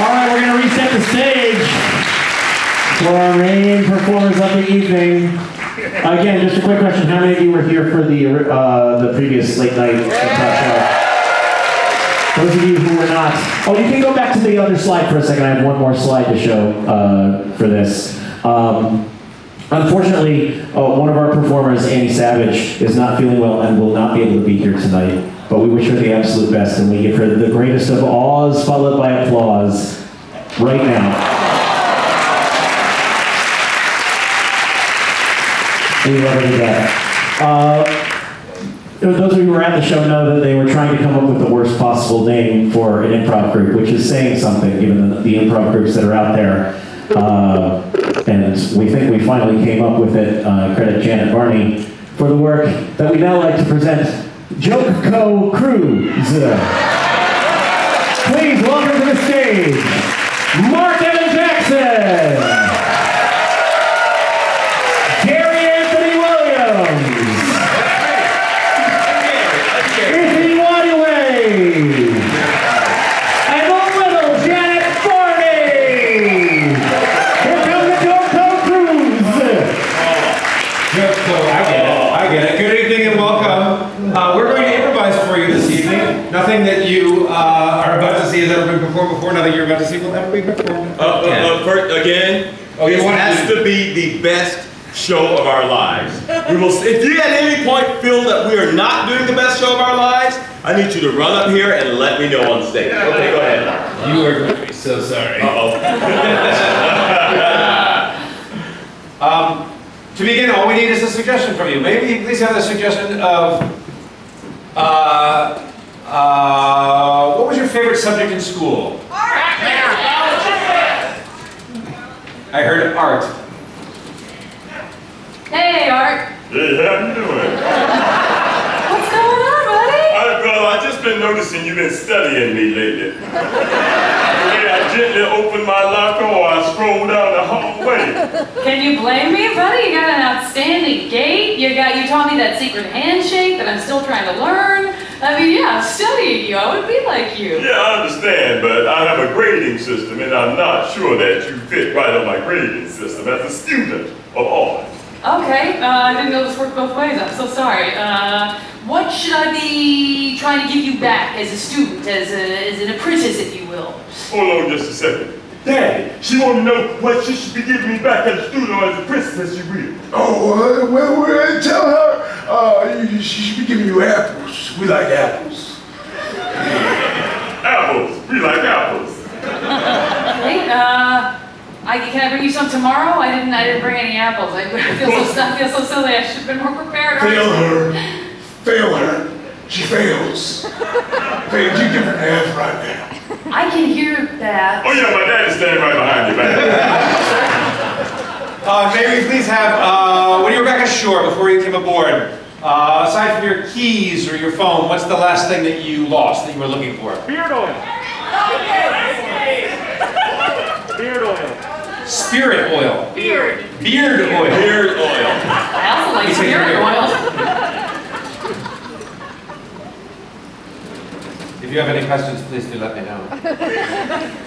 All right, we're going to reset the stage for our main performers of the evening. Again, just a quick question: How many of you were here for the uh, the previous late night show? Those of you who were not, oh, you can go back to the other slide for a second. I have one more slide to show uh, for this. Um, Unfortunately, uh, one of our performers, Annie Savage, is not feeling well and will not be able to be here tonight. But we wish her the absolute best, and we give her the greatest of awes, followed by applause, right now. We love her to death. Uh, those of you who were at the show know that they were trying to come up with the worst possible name for an improv group, which is saying something, given the, the improv groups that are out there. Uh, and we think we finally came up with it. Uh, credit Janet Barney for the work that we now like to present. Joke Co. Cruise. Please welcome to the stage, Mark Evan Jackson, are about to see has ever been performed before. Nothing you're about to see will ever be performed. Uh, uh, uh, first, again, Oh, you this has to- to be the best show of our lives. We will. If you at any point feel that we are not doing the best show of our lives, I need you to run up here and let me know on stage. Okay, go ahead. You are going to be so sorry. Uh oh. Um, to begin, all we need is a suggestion from you. Maybe you please have the suggestion of uh, uh, what was your favorite subject in school? Art! I heard art. Hey, Art. Hey, how you doing? What's going on, buddy? I, well, I just been noticing you've been studying me lately. the way I gently open my locker or I stroll down the hallway. Can you blame me, buddy? You got an outstanding gait. You got you taught me that secret handshake that I'm still trying to learn. I mean, yeah, I'm studying you. I would be like you. Yeah, I understand, but I have a grading system, and I'm not sure that you fit right on my grading system as a student of art. Okay, uh, I didn't know this worked both ways. I'm so sorry. Uh, what should I be trying to give you back as a student, as, a, as an apprentice, if you will? Hold on just a second. Daddy, she want to know what she should be giving me back at the studio as a princess, she will. Oh, uh, well, well, tell her uh, she should be giving you apples. We like apples. Apples. We like apples. Okay, uh, I, can I bring you some tomorrow? I didn't. I didn't bring any apples. I feel so. I feel so silly. I should have been more prepared. Fail her. Fail her. She fails. Fail. You give her an F right now. I can hear that. Oh yeah, my dad is standing right behind you, man. Uh, may we please have, uh, when you were back ashore before you came aboard, uh, aside from your keys or your phone, what's the last thing that you lost that you were looking for? Beard oil. Beard oil. Spirit oil. Beard. Beard oil. Beard oil. I also like You take your spirit beard. oil. If you have any questions, please do let me know.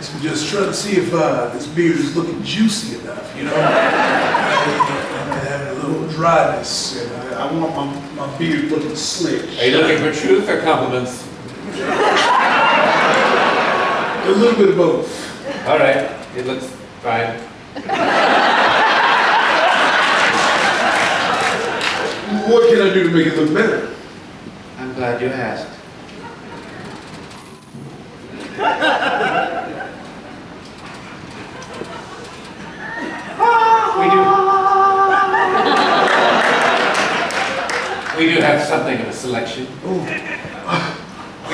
So just trying to see if uh, this beard is looking juicy enough, you know? I'm having a little dryness, and I, I want my, my beard looking slick. Are you looking for truth or compliments? A little bit of both. All right, it looks fine. What can I do to make it look better? I'm glad you asked. We do. We do have something of a selection. We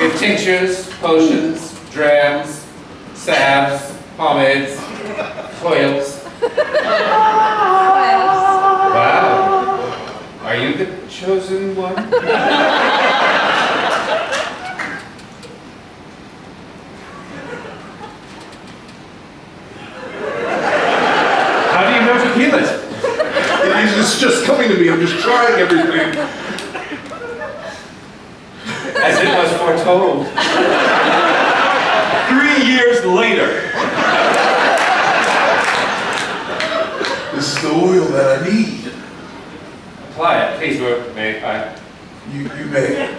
have tinctures, potions, drams, salves, pomades, oils. Wow. Are you the chosen one? How do you know to heal it? It's it's just coming to me. I'm just trying everything. As it was foretold. Three years later. This is the oil that I need. Apply it, please, Will. may I? You, you may.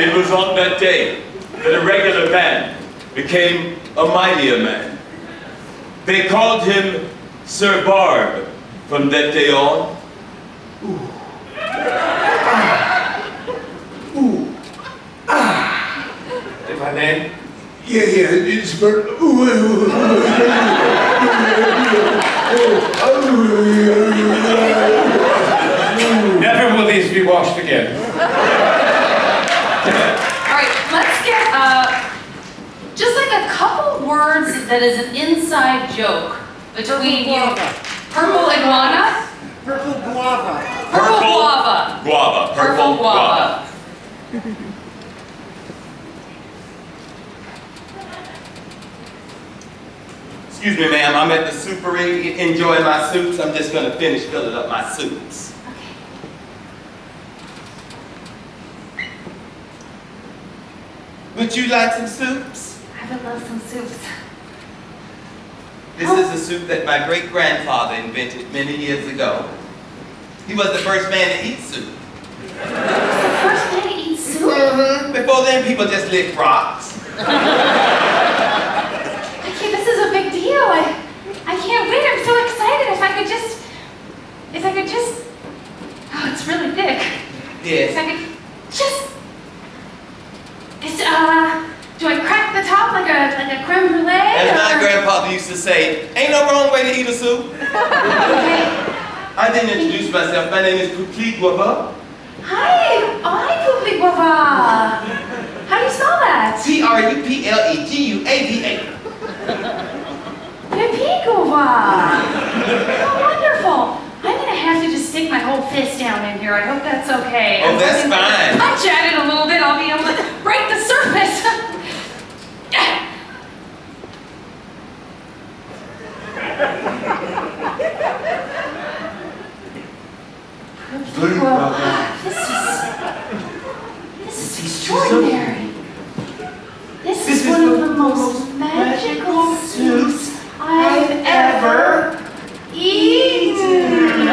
It was on that day that a regular man became a mightier man. They called him Sir Barb from that day on. If I may? Yeah, yeah, it's burn. Ooh, ooh, ooh, ooh, Never will these be washed again. All right, let's get uh, just like a couple words that is an inside joke between you. Purple iguana. Purple guava. Purple guava. Guava. Purple guava. Excuse me, ma'am. I'm at the soupery enjoying my soups. I'm just gonna finish filling up my soups. Would you like some soups? I would love some soups. This is a soup that my great grandfather invented many years ago. He was the first man to eat soup. The first day to eat soup. Mhm. Before then, people just licked rocks. Okay, this is a big deal. I, I can't wait. I'm so excited. If I could just, if I could just, oh, it's really thick. Yes. If. I could just, it's, uh, do I crack the top like a, like a creme brulee? As my grandfather used to say, ain't no wrong way to eat a soup. Okay. I didn't introduce myself. My name is Poupli Guava. Hi, Poopy Guava. How do you spell that? P-R-U-P-L-E-G-U-A-V-A. Poopy Guava. Oh, wonderful. I'm gonna have to just stick my whole fist down in here. I hope that's okay. Oh, I'm that's fine. Punch at it a little bit. I'll be able to break the surface. Blue Well, this is this is extraordinary. This is one of the most magical soups I've ever eaten.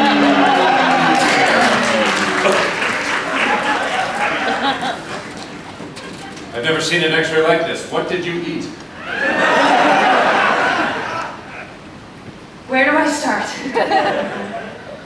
I've never seen an x-ray like this. What did you eat? Where do I start?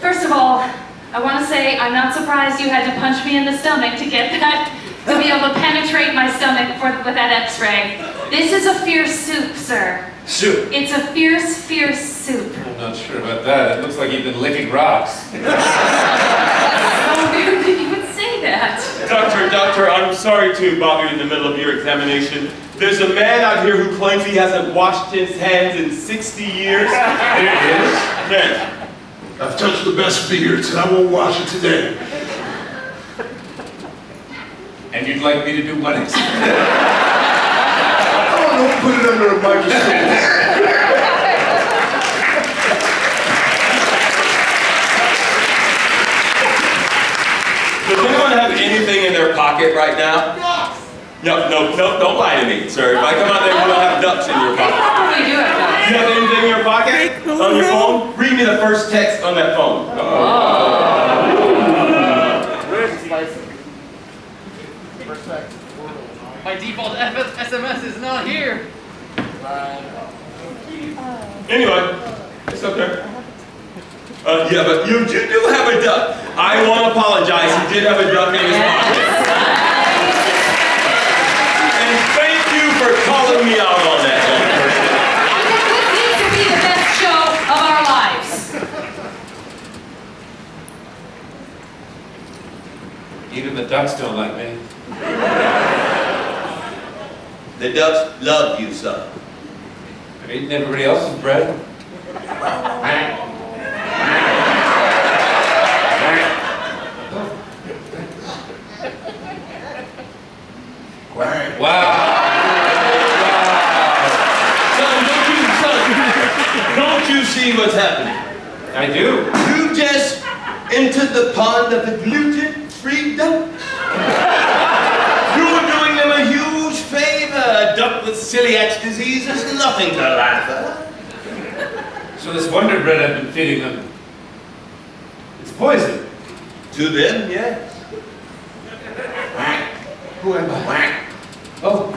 First of all, I want to say I'm not surprised you had to punch me in the stomach to get that, to be able to penetrate my stomach for, with that x-ray. This is a fierce soup, sir. Soup. It's a fierce, fierce soup. I'm not sure about that. It looks like you've been licking rocks. So weird that you would say that. Doctor, doctor, I'm sorry to bother you in the middle of your examination. There's a man out here who claims he hasn't washed his hands in 60 years. Here it is. Yes. I've touched the best beards and I won't wash it today. And you'd like me to do what exactly? Don't put it under a microscope. Does anyone have anything in their pocket right now? No, no, no, don't lie to me, sir. If I come out there, you don't have ducks in your They pocket. probably do have that. Do you have anything in your pocket? On your phone? Read me the first text on that phone. My default F- SMS is not here. Anyway, it's okay. Uh, yeah, but you, you do have a duck. I want to apologize. He did have a duck in his pocket. And thank you for calling me out on that. I think this needs to be the best show of our lives. Even the ducks don't like me. The ducks love you, son. I've eaten everybody else's bread. Wow. wow. Don't you, don't you see what's happening? I do. You just entered the pond of the gluten-free with celiac disease is nothing to laugh at. So this Wonder Bread I've been feeding them, it's poison. To them, yes. Who am I? Oh,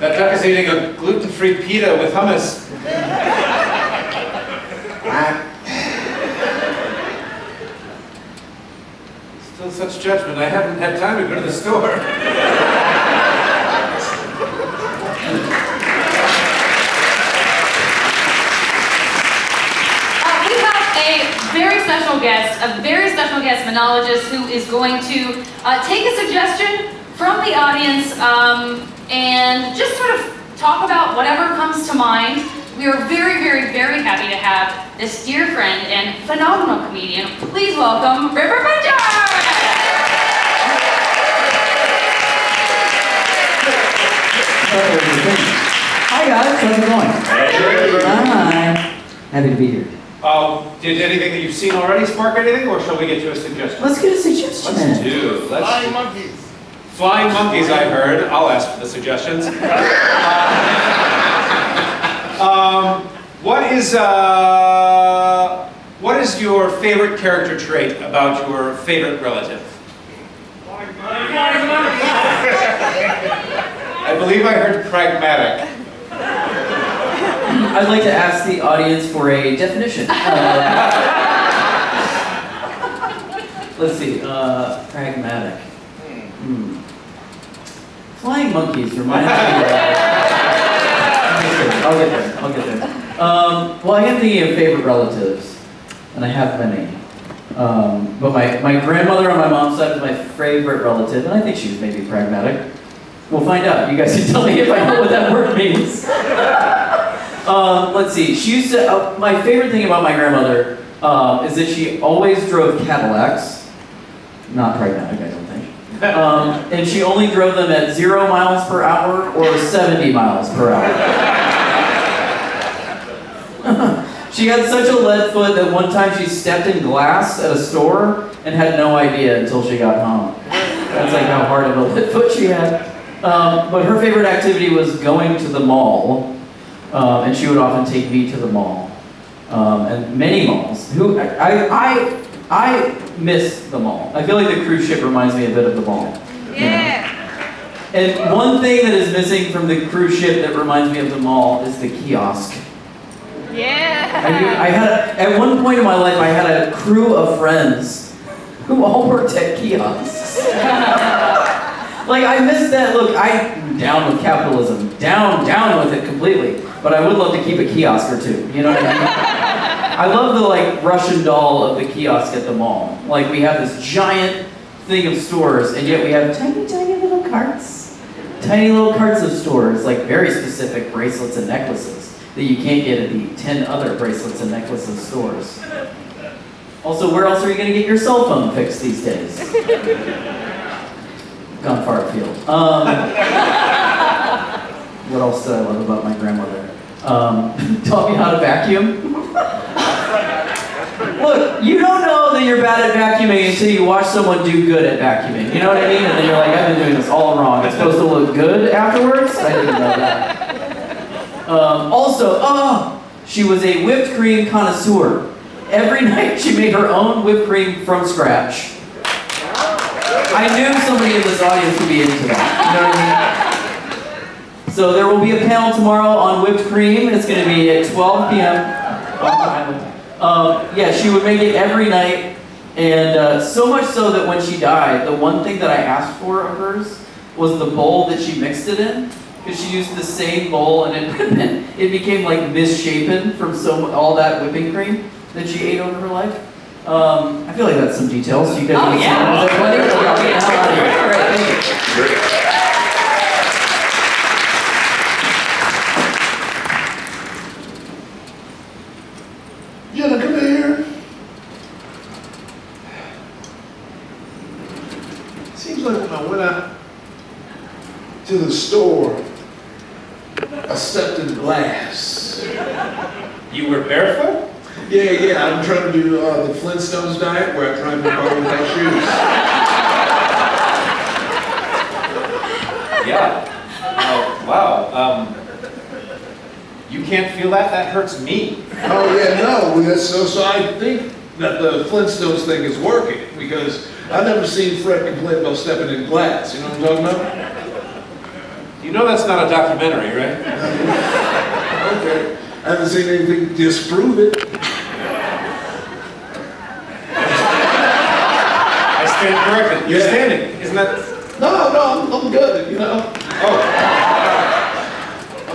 that duck is eating a gluten-free pita with hummus. Such judgment. I haven't had time to go to the store. Uh, very special guest, a very special guest monologist who is going to uh, take a suggestion from the audience um, and just sort of talk about whatever comes to mind. We are very, very, very happy to have this dear friend and phenomenal comedian. Please welcome River Butcher! Hi guys, how's it going? Hi. Happy to be here. Uh, did anything that you've seen already spark anything, or shall we get to a suggestion? Let's get a suggestion. Let's do. Let's Flying monkeys. Flying monkeys, I heard. I'll ask for the suggestions. um, what is uh, what is your favorite character trait about your favorite relative? I believe I heard pragmatic. I'd like to ask the audience for a definition. Uh, let's see, uh, pragmatic. Hmm. Flying monkeys reminds me of... I'll get there, I'll get there. Um, well, I am thinking of favorite relatives, and I have many. Um, but my, my grandmother on my mom's side is my favorite relative, and I think she was maybe pragmatic. We'll find out. You guys can tell me if I know what that word means. Um, let's see. She used to. Uh, my favorite thing about my grandmother um, is that she always drove Cadillacs. Not pragmatic, I don't think. Um, and she only drove them at zero miles per hour or 70 miles per hour. she had such a lead foot that one time she stepped in glass at a store and had no idea until she got home. That's like how hard of a lead foot she had. Um, but her favorite activity was going to the mall. Um, and she would often take me to the mall, um, and many malls. Who I, I I miss the mall. I feel like the cruise ship reminds me a bit of the mall. Yeah. And one thing that is missing from the cruise ship that reminds me of the mall is the kiosk. I, Yeah. I had a, at one point in my life I had a crew of friends who all worked at kiosks. like I miss that. Look, I'm down with capitalism, down down with it completely. But I would love to keep a kiosk or two. You know what I mean? I love the like Russian doll of the kiosk at the mall. Like we have this giant thing of stores, and yet we have tiny, tiny little carts. Tiny little carts of stores, like very specific bracelets and necklaces that you can't get at the 10 other bracelets and necklaces stores. Also, where else are you going to get your cell phone fixed these days? Gone far afield. Um, what else did I love about my grandmother? Um, taught me how to vacuum. Look, you don't know that you're bad at vacuuming until you watch someone do good at vacuuming. You know what I mean? And then you're like, I've been doing this all wrong. It's supposed to look good afterwards? I didn't know that. Um, also, oh, she was a whipped cream connoisseur. Every night she made her own whipped cream from scratch. I knew somebody in this audience would be into that. You know what I mean? So there will be a panel tomorrow on whipped cream. It's going to be at 12 p.m. Um, yeah, she would make it every night, and uh, so much so that when she died, the one thing that I asked for of hers was the bowl that she mixed it in, because she used the same bowl, and it it became like misshapen from so all that whipping cream that she ate over her life. Um, I feel like that's some details. You guys Oh, yeah. them? Is that funny? Okay, I'll get the hell out of here. All right, thank you. Jenna, come here. Seems like when I went out to the store, I stepped in glass. You were barefoot? Yeah, yeah, I'm trying to do uh, the Flintstones diet where I drive my car without shoes. Yeah. Oh, wow. Um, you can't feel that? That hurts me. Oh, yeah, no, so, so I think that the Flintstones thing is working because I've never seen Fred complain about stepping in glass, you know what I'm talking about? You know that's not a documentary, right? Okay. I haven't seen anything disprove it. I You're standing. Isn't that? No, no, I'm, I'm good, you know? Oh.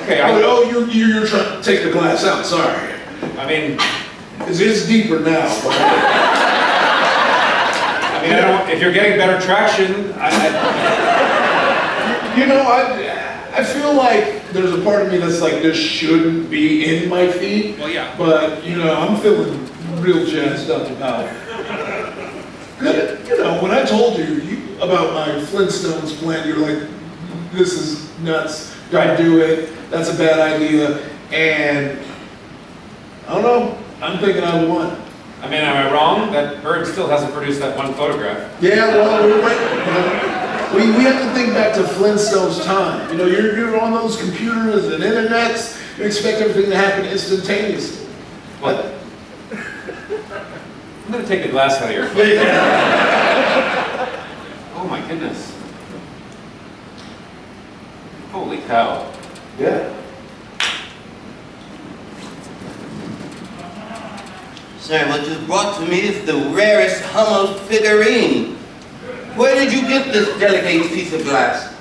Okay. Oh, I, oh, you're, you're trying to take the glass out, sorry. I mean, It's, it's deeper now, but I mean, I don't. If you're getting better traction, I, I, You know, I, I feel like there's a part of me that's like, this shouldn't be in my feet. Well, yeah. But, you know, I'm feeling real jazzed up about it. You know, when I told you, you about my Flintstones plan, you're like, this is nuts, don't Right. do it, that's a bad idea. And, I don't know, I'm thinking I won. I mean, am I wrong? That bird still hasn't produced that one photograph. Yeah, well, we went, you know, we, we have to think back to Flintstone's time. You know, you're, you're on those computers and internets, you expect everything to happen instantaneously. What? I'm gonna take the glass out of your foot. Oh my goodness. Holy cow. Yeah. Sir, what you brought to me is the rarest Hummel figurine. Where did you get this delicate piece of glass?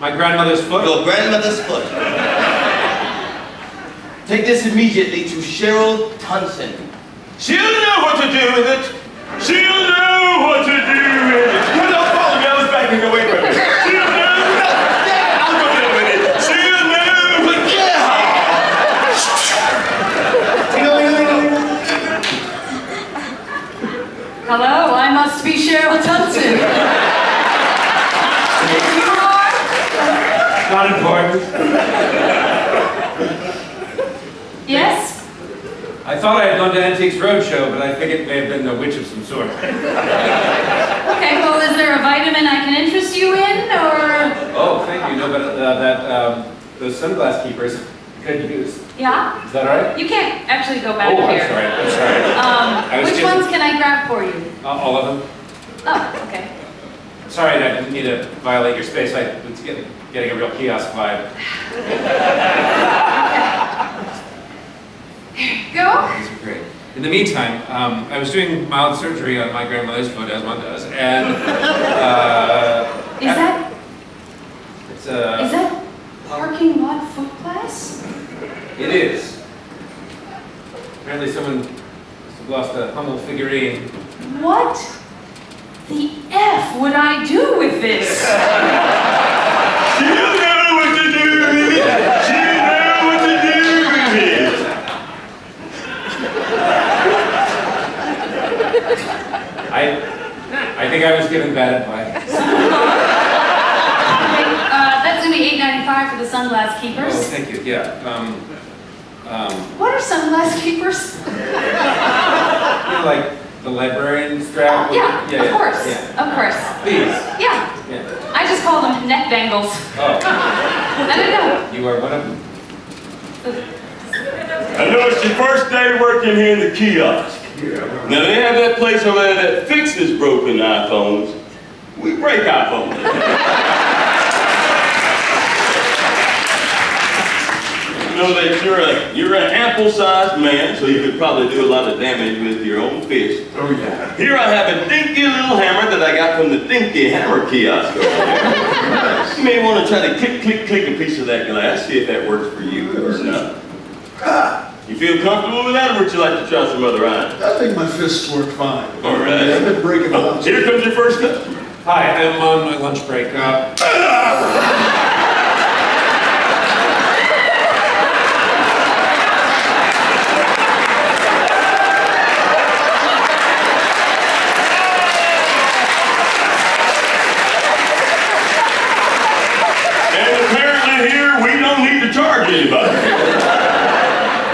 My grandmother's foot? Your grandmother's foot. Take this immediately to Cheryl Tunson. She'll know what to do with it. She'll know what to do with it. You don't follow me, I was backing away from it. She'll know. I'll go get it with it. She'll know what Hello, I must be Cheryl Tunson. you are? Not important. Yes? I thought I had gone to Antiques Roadshow, but I think it may have been a witch of some sort. Okay, well, is there a vitamin I can interest you in, or? Oh, thank you. No, but uh, that, um, those sunglass keepers could use. Yeah? Is that all right? You can't actually go back Oh, I'm here. sorry. I'm sorry. I Um, was which just- ones can I grab for you? Uh, all of them? Oh, okay. Sorry, I didn't mean to violate your space. I was getting, getting a real kiosk vibe. Go. These are great. In the meantime, um, I was doing mild surgery on my grandmother's foot, as one does, and uh, Is that, it's uh, is that parking lot foot glass? it is. Apparently, someone must have lost a Hummel figurine. What the F would I do with this? She'll know what to do with it. She'll know what to do with it. I, I think I was given bad advice. Uh, that's gonna be eight ninety-five for the sunglass keepers. Oh, keepers. thank you. Yeah. Um, um, What are sunglass keepers? you know, like the librarian strap. with- Yeah, of yeah, course, Yeah. of course. Please. Yeah, Yeah. I just call them neck bangles. Oh, I don't know. you are one of them. I know it's your first day working here in the kiosk. Now they have that place over there that fixes broken iPhones. We break iPhones. You know that you're a you're an ample-sized man, so you could probably do a lot of damage with your own fist. Oh, yeah. Here I have a dinky little hammer that I got from the dinky hammer kiosk. You may want to try to click, click, click a piece of that glass, see if that works for you or not. Ah! You feel comfortable with that, or would you like to try some other items? I think my fists work fine. All right. Yeah, I've been breaking Oh, them. here comes your first customer. Hi, I'm on my lunch break. Uh, And apparently here, we don't need to charge anybody.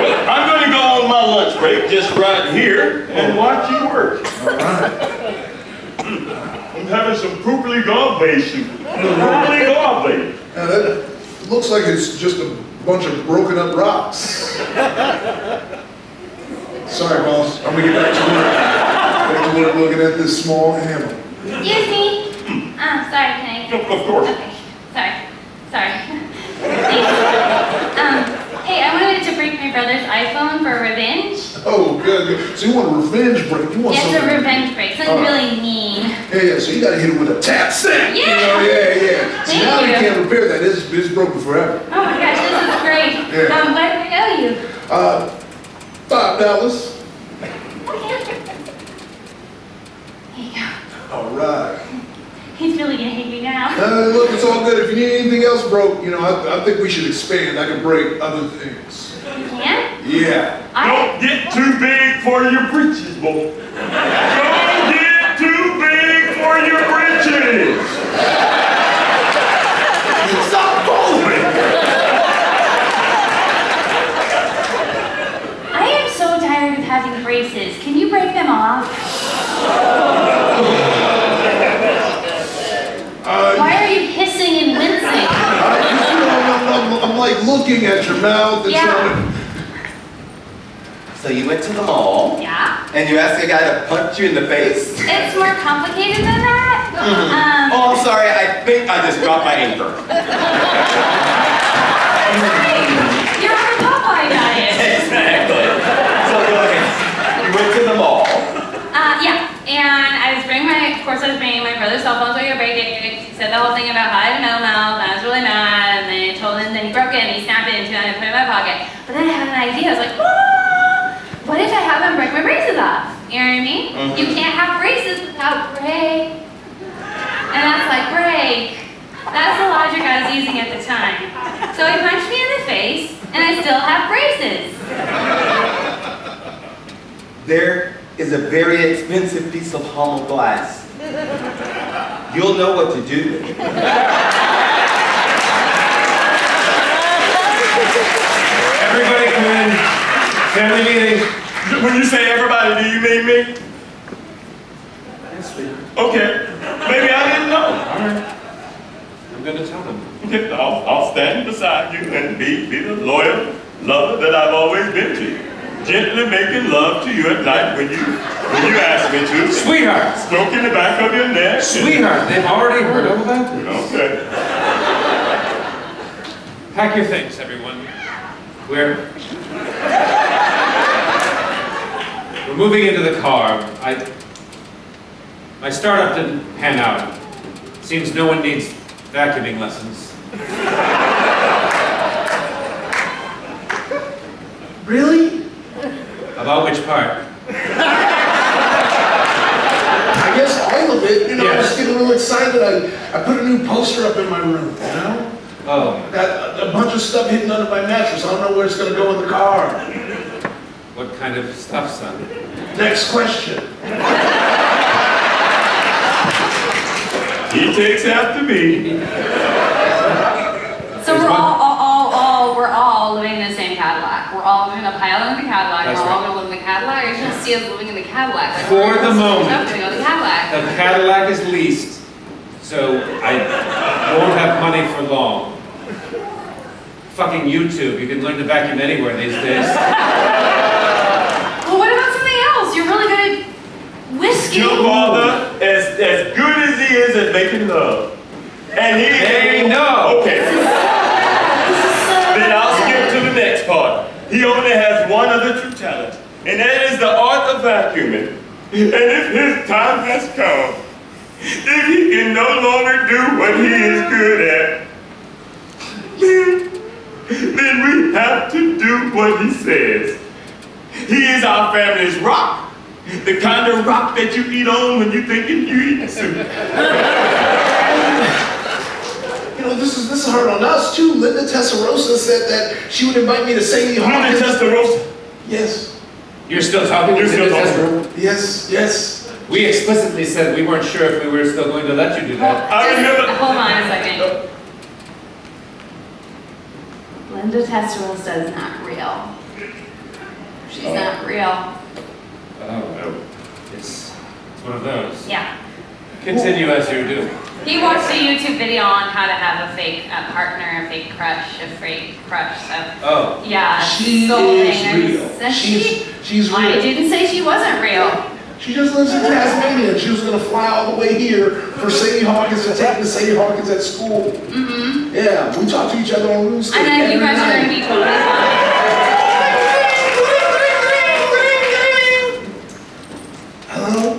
Well, I'm going to go on my my lunch break just right here and watch you work. All right. I'm having some poopily gobbledy soup. Poopily gobbledy. Now that looks like it's just a bunch of broken up rocks. Sorry, boss. I'm gonna get back to work. Back to work looking at this small animal. Excuse me. Ah, sorry, can I? Of course. Okay, sorry, sorry. Thanks. Um, hey, I wanted to break my brother's iPhone for revenge. Oh, good, good. So you want a revenge break? You want Yes, something? a revenge break, something really mean. Yeah, yeah. So you gotta hit it with a tap. You Yeah. know, yeah, yeah. So Thank now we you. can't repair that. It's, it's broken forever. Oh my gosh, this is great. Yeah. Um, what do I owe you? Uh, five dollars. Okay. Here you go. All right. He's really gonna hate me now. Uh, look, it's all good. If you need anything else broke, you know, I, I think we should expand. I can break other things. You can? Yeah. I, Don't get too big for your britches, boy. Don't get too big for your britches. Stop following. I am so tired of having braces. Can you break them off? Uh, Why are you hissing and wincing? I, you know, I'm, I'm, I'm like looking at your mouth and Yeah. To. So you went to the mall Yeah? and you asked a guy to punch you in the face? It's more complicated than that. Um, Oh, I'm sorry. I think I just dropped my anchor. you're on a Popeye diet. exactly. So go ahead. You went to the mall. Uh, yeah, and I was bringing my, of course I was bringing my brother's cell phone so he could break it. He said the whole thing about how I had a metal mouth, and I was really mad, and then I told him, then he broke it, and he snapped it into it, and I put it in my pocket. But then I had an idea, I was like, ah, what if I have him break my braces off? You know what I mean? Mm-hmm. You can't have braces without break. And that's like, break. That's the logic I was using at the time. So he punched me in the face, and I still have braces. There is a very expensive piece of hollow glass. You'll know what to do with it. Everybody come in. Family meeting. When you say everybody, do you mean me? Okay. Maybe I didn't know. I'm gonna tell them. Okay, I'll, I'll stand beside you and be, be the loyal lover that I've always been to you. Gently making love to you at night when you when you ask me to. Sweetheart. Stroking the back of your neck. Sweetheart, they've already heard all about this. Okay. Pack your things, everyone. We're we're moving into the car. I my startup didn't pan out. Seems no one needs vacuuming lessons. Really? About which part? I guess all of it. You know, I was Yes. getting a little excited. I, I put a new poster up in my room. You know, Oh, got a, a bunch of stuff hidden under my mattress. I don't know where it's gonna go in the car. What kind of stuff, son? Next question. He takes after me. So we're all, all, all, all, we're all living in the same Cadillac. We're all gonna pile into the Cadillac. That's we're all gonna live in the Cadillac. You're gonna see us living in the Cadillac. Like, For the moment. We're gonna go in the Cadillac. The Cadillac is leased, so I won't have money for long. Fucking YouTube, you can learn to vacuum anywhere these days. Well, what about something else? You're really good at whiskey. Your father, as, as good as he is at making love. And he They no. Okay. This is so. Then I'll skip to the next part. He only has one other true talent, and that is the art of vacuuming. And if his time has come, if he can no longer do what he is good at, then, then we have to do what he says. He is our family's rock. The kind of rock that you eat on when you're thinking you eat soup. You know, this is this is hard on us too. Linda Tessarosa said that she would invite me to Sadie Linda Hawkins. Yes, You're still talking to You're still Linda talking. Tessero? yes, yes. We explicitly said we weren't sure if we were still going to let you do that. I Just remember- Hold on a second. Oh. Linda Testarossa is not real. She's She's not real. Oh, it's, it's one of those. Yeah. Continue as you do. He watched a YouTube video on how to have a fake uh, partner, a fake crush, a fake crush. So, Oh, yeah, She soul is hangers. real. And She's, she, she's I didn't say she wasn't real. She just lives in Tasmania and she was gonna fly all the way here for Sadie Hawkins to take the Sadie Hawkins at school. Mm-hmm. Yeah, we talk to each other on RuneScape And then you every guys are gonna night. be totally fine.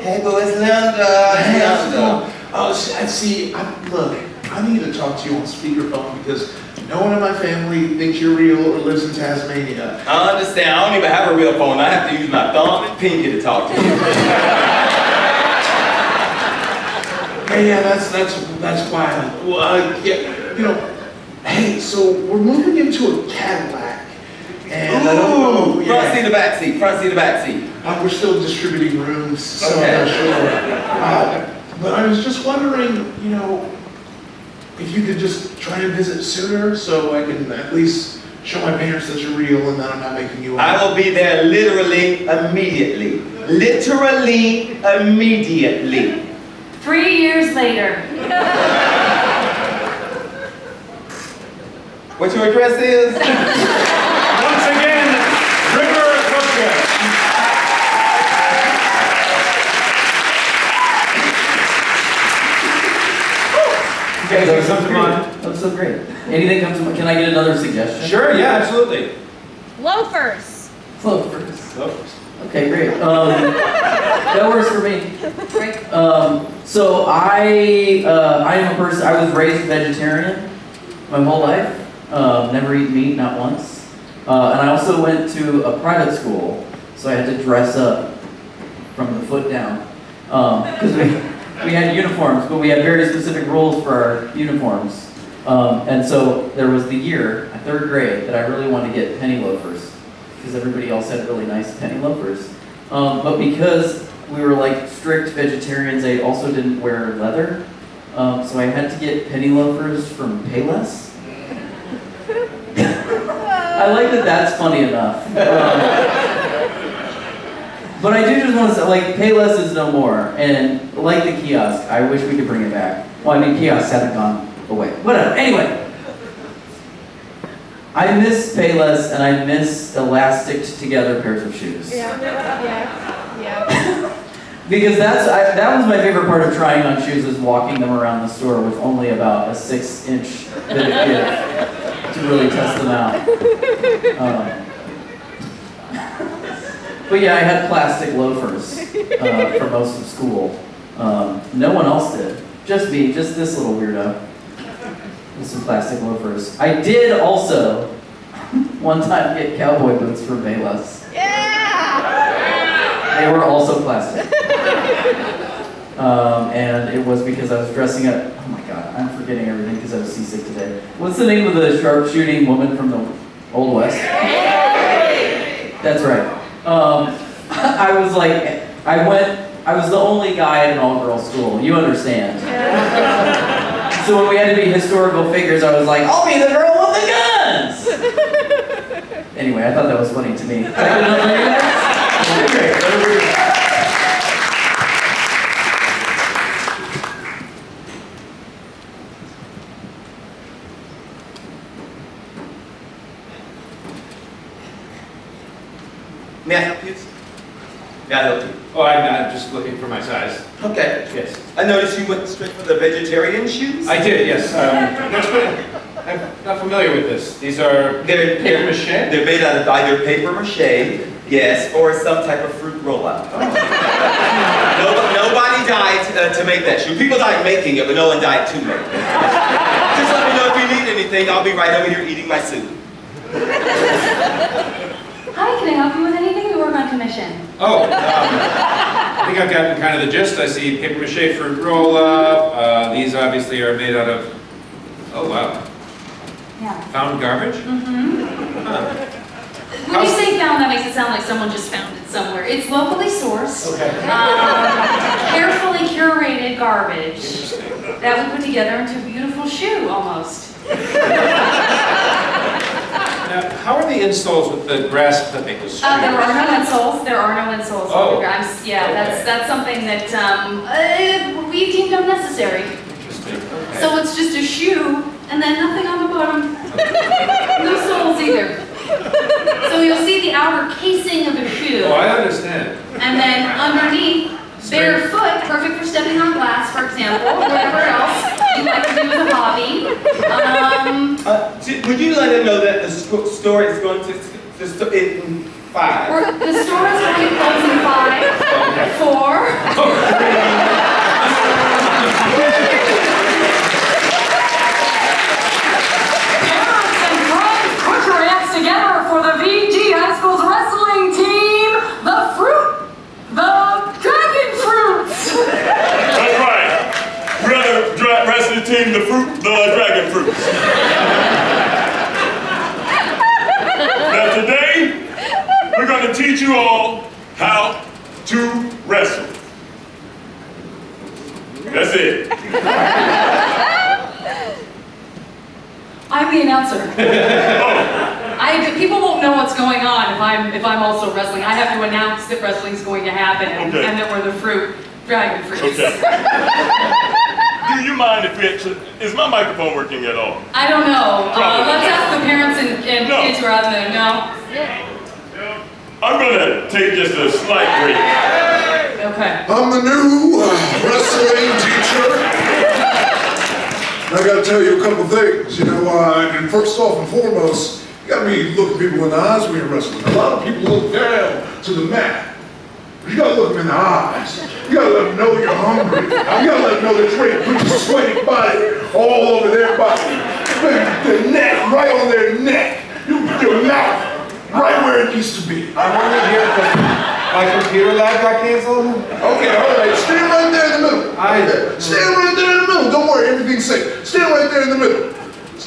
Hey, boy, it's Linda. Hey, how's it going? Oh, see, I see, I, look, I need to talk to you on speakerphone because no one in my family thinks you're real or lives in Tasmania. I understand. I don't even have a real phone. I have to use my thumb and pinky to talk to you. Yeah, yeah, that's, that's, that's why, well, uh, yeah, you know, hey, so we're moving into a Cadillac. And I don't know, Ooh, front seat yeah, or back seat? Front seat or back seat? Uh, we're still distributing rooms, so I'm not sure. Uh, But I was just wondering, you know, if you could just try and visit sooner so I can at least show my parents that you're real and that I'm not making you up. I will be there literally immediately. Literally immediately. Three years later. What your address is? once again, River Cookra. Okay, Anything that come to mind? That was so great. Anything comes to mind? Can I get another suggestion? Sure, yeah, absolutely. Loafers. Loafers. Loafers. Okay, great. Um, that works for me. Right. Um, so I, uh, I am a person. I was raised vegetarian my whole life. Um, never eaten meat, not once. Uh, and I also went to a private school, so I had to dress up from the foot down because we we had uniforms, but we had very specific rules for our uniforms. Um, and so there was the year, third grade, that I really wanted to get penny loafers because everybody else had really nice penny loafers. Um, but because we were like strict vegetarians, I also didn't wear leather. Um, so I had to get penny loafers from Payless. I like that that's funny enough. But I do just want to say, like, Payless is no more. And like the kiosk, I wish we could bring it back. Well, I mean, kiosks haven't gone away. Whatever. Anyway. I miss Payless and I miss elastic together pairs of shoes. Yeah. Yeah. Yeah. Because that's I, that was my favorite part of trying on shoes is walking them around the store with only about a six inch bit of give to really test them out. Um, but yeah, I had plastic loafers uh, for most of school. Um, no one else did. Just me, just this little weirdo with some plastic loafers. I did also one time get cowboy boots from Payless. Yeah. They were also plastic. Um, and it was because I was dressing up. Oh my god, I'm forgetting everything because I was seasick today. What's the name of the sharpshooting woman from the Old West? That's right. Um, I was like, I went, I was the only guy at an all girls school. You understand. So when we had to be historical figures, I was like, I'll be the girl with the guns! Anyway, I thought that was funny to me. Is that good enough for you guys? Okay, great. Over to you. May I help you? May I help you? Oh, I'm, I'm just looking for my size. Okay. Yes. I noticed you went straight for the vegetarian shoes. I did, yes. Um, I'm not familiar with this. These are They're, paper mache? they're made out of either paper mache, yes, or some type of fruit rollout. No, nobody died uh, to make that shoe. People died making it, but no one died to make it. Just let me know if you need anything. I'll be right over here eating my soup. Hi, can I help you with anything? We work on commission. Oh, um, I think I've gotten kind of the gist. I see paper mache fruit roll up. Uh, these obviously are made out of, oh wow, Yeah. found garbage? Mm-hmm. Huh. When you say found, that makes it sound like someone just found it somewhere. It's locally sourced, Okay. um, carefully curated garbage that we put together into a beautiful shoe, almost. Now, how are the installs with the grass clipping? the Uh, there are no insoles, there are no insoles. Oh. I'm s- Yeah, that's, Okay. that's something that, um, uh, we deemed unnecessary. Interesting, okay. So it's just a shoe and then nothing on the bottom. No soles either. So you'll see the outer casing of a shoe. Oh, I understand. And then underneath, barefoot, perfect for stepping on glass, for example, or whatever else you like to do as a hobby. Um, Uh, would you let him know that the store is going to, the sto- in five? the store is going to close in five, four, Parents and friends, put your hands together for the VG High School's wrestling team, the Fruit, the Dragon Fruits. That's right. We're the dra- wrestling team, the fruit, the dragon fruits. now today, we're going to teach you all how to wrestle. That's it. I'm the announcer. I, people won't know what's going on if I'm, if I'm also wrestling. I have to announce that wrestling's going to happen and Okay. and that we're the fruit, Dragon Fruits. Okay. Do you mind if we actually, is my microphone working at all? I don't know. Uh, Probably. let's ask the parents and, and No. kids who are out there. No? I'm gonna take just a slight break. Okay. I'm the new uh, wrestling teacher. I gotta tell you a couple things, you know, uh, and first off and foremost, you gotta be looking people in the eyes when you're wrestling. A lot of people look down to the mat. You gotta look them in the eyes. You gotta let them know you're hungry. You gotta let them know that you're ready to put your sweaty body all over their body. Their neck, right on their neck. You, put your mouth, right where it used to be. I'm only here because my computer lab got canceled. Okay, all right. Stand right there in the middle. I- Stand right there in the middle. Don't worry, everything's safe. Stand right there in the middle.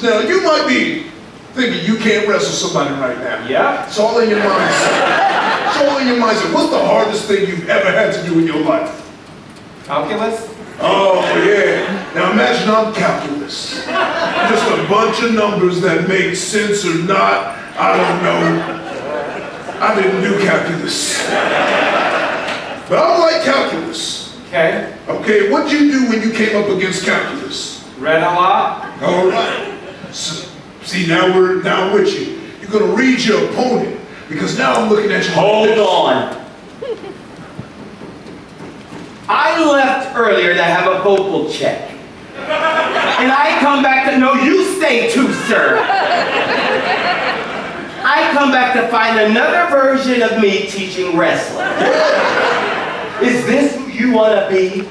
Now, you might be thinking you can't wrestle somebody right now. Yeah. It's all in your mindset. It's in your mindset. What's the hardest thing you've ever had to do in your life? Calculus? Oh, yeah. Now imagine I'm calculus. Just a bunch of numbers that make sense or not. I don't know. I didn't do calculus. But I like calculus. Okay. Okay, what'd you do when you came up against calculus? Read a lot? All right. So, see, now we're now with you. You're gonna read your opponent because now I'm looking at you. like Hold this. on. I left earlier to have a vocal check. And I come back to, no, you stay too, sir. I come back to find another version of me teaching wrestling. Is this who you want to be?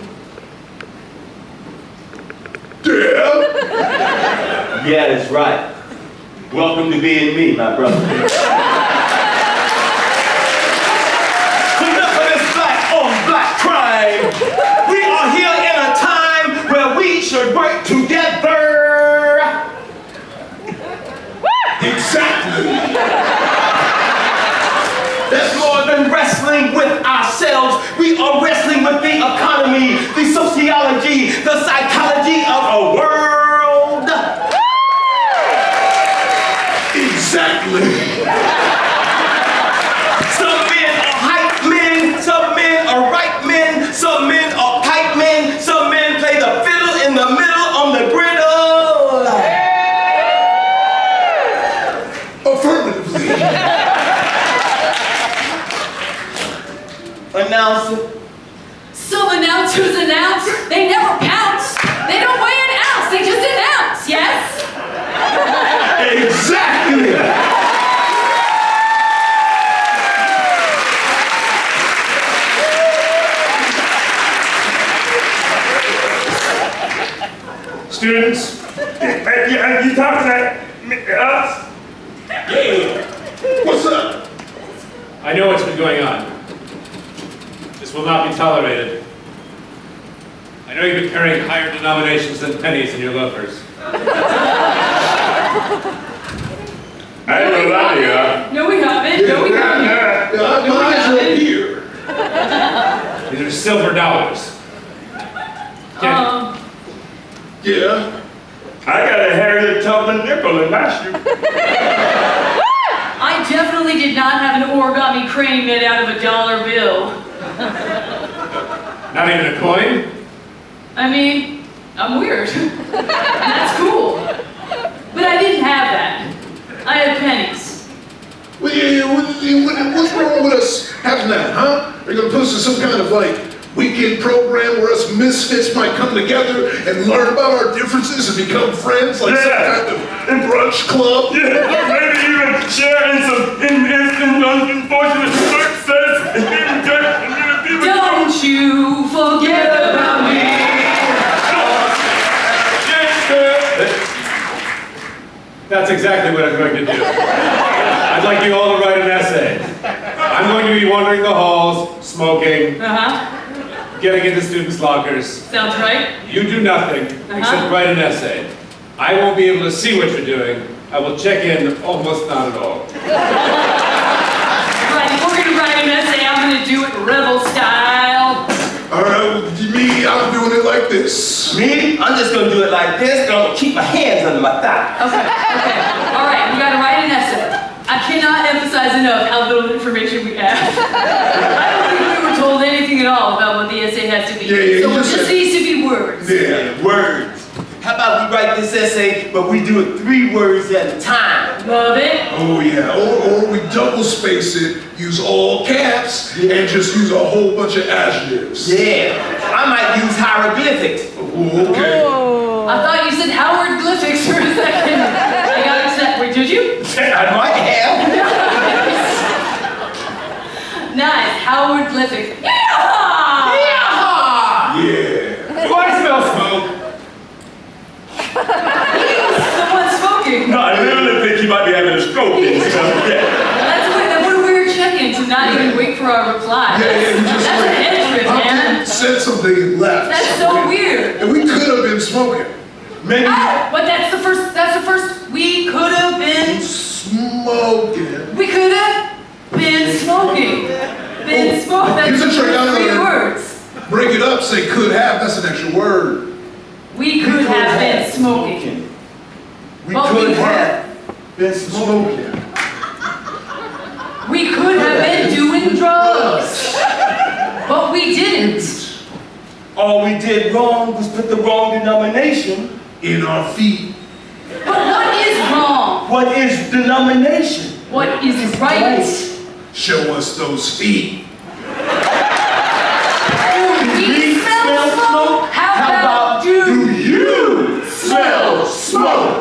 Yeah. Yeah, that's right. Welcome to being me, my brother. Enough of this black on black crime. We are here in a time where we should work together. Exactly. That's more than wrestling with ourselves. We are wrestling with the economy, the sociology, the psychology of a world. Exactly. Students, are you, are you talking to us? What's up? I know what's been going on. This will not be tolerated. I know you've been carrying higher denominations than pennies in your loafers. I didn't know that, yeah. No, we haven't. No, we haven't. Yeah, yeah, mine's right here. These are silver dollars. Get- Um, Yeah. I got a Harriet Tubman nipple in my shoe. I definitely did not have an origami crane made out of a dollar bill. Not even a coin? I mean, I'm weird. That's cool. But I didn't have that. I had pennies. Well, yeah, yeah, what- yeah, what- what's wrong with us having that, huh? Are you gonna put us in some kind of like weekend program where us misfits might come together and learn about our differences and become friends, like some kind of brunch club? Yeah, or maybe even share in some in, in, in unfortunate success and even get and even people. Don't you forget about me. That's exactly what I'm going to do. I'd like you all to write an essay. I'm going to be wandering the halls, smoking, Uh-huh. Getting into students' lockers. Sounds right. You do nothing uh-huh. except write an essay. I won't be able to see what you're doing. I will check in almost not at all. Right, if we're gonna write an essay, I'm gonna do it rebel style. All right, well, me, I'm doing it like this. Me? I'm just gonna do it like this, and I'm gonna keep my hands under my thigh. Okay, okay. All right, we gotta write an essay. I cannot emphasize enough how little information we have. I don't think we were told anything at all about what the essay has to be. Yeah, yeah, so it just just needs to be words. Yeah. Words. How about we write this essay, but we do it three words at a time? Love it. Oh yeah, or, or we double space it, use all caps, and just use a whole bunch of adjectives. Yeah. I might use hieroglyphics. Ooh, okay. Oh. I thought you said Howard Glyphics for a second. I got upset. Wait, did you? I might have. Nice, Howard Glyphics. Yeah! Yeah. Do I smell smoke? Someone smoking. No, I literally think he might be having a stroke. in his stomach. Yeah. That's what, that what a weird check-in to not even wait for our reply. Yeah, yeah, we just That's like an entrance, man. said something left. That's so weird. And we could have been smoking. Maybe. Oh, but that's the first, that's the first, we could have been, Smoking. we could have been smoking. Been oh, smoking, that's Here's the a trick I three learned. words. Break it up, say could have, that's an extra word. We could have been smoking. We But we could were. have been smoking. We could have been doing drugs. But we didn't. All we did wrong was put the wrong denomination. In our feet. But what is wrong? What is denomination? What is right? Show us those feet. We smell smoke. How about Do you smell smoke?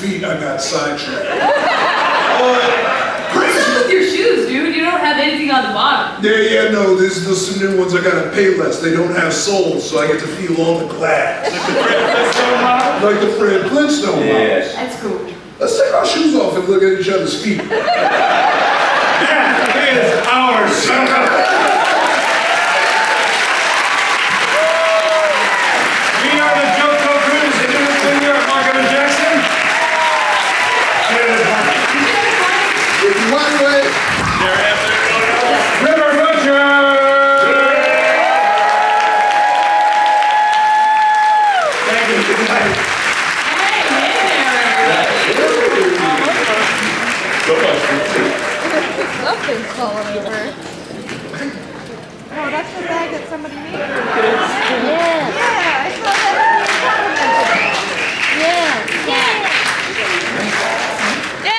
Feet, I got sidetracked. What's up with your shoes, dude? You don't have anything on the bottom. Yeah, yeah, no, these are some new ones I gotta pay less. They don't have soles, so I get to feel all the glass. like the Fred Flintstone models. Yes. That's cool. Let's take our shoes off and look at each other's feet. That is ours. We Yes. yes.